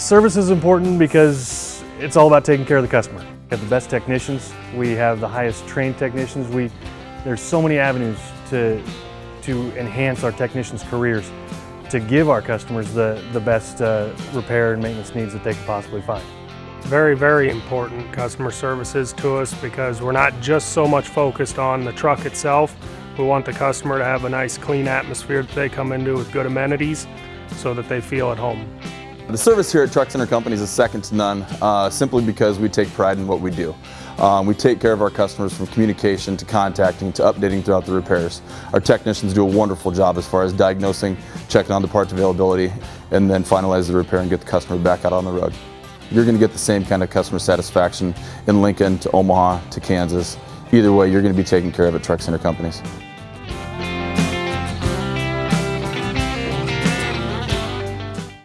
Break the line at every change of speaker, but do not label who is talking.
Service is important because it's all about taking care of the customer. We have the best technicians, we have the highest trained technicians. We, there's so many avenues to, to enhance our technicians' careers, to give our customers the, the best uh, repair and maintenance needs that they can possibly find.
Very, very important customer services to us because we're not just so much focused on the truck itself. We want the customer to have a nice clean atmosphere that they come into with good amenities so that they feel at home.
The service here at Truck Center Companies is second to none, uh, simply because we take pride in what we do. Um, we take care of our customers from communication to contacting to updating throughout the repairs. Our technicians do a wonderful job as far as diagnosing, checking on the parts availability, and then finalize the repair and get the customer back out on the road. You're going to get the same kind of customer satisfaction in Lincoln to Omaha to Kansas. Either way, you're going to be taken care of at Truck Center Companies.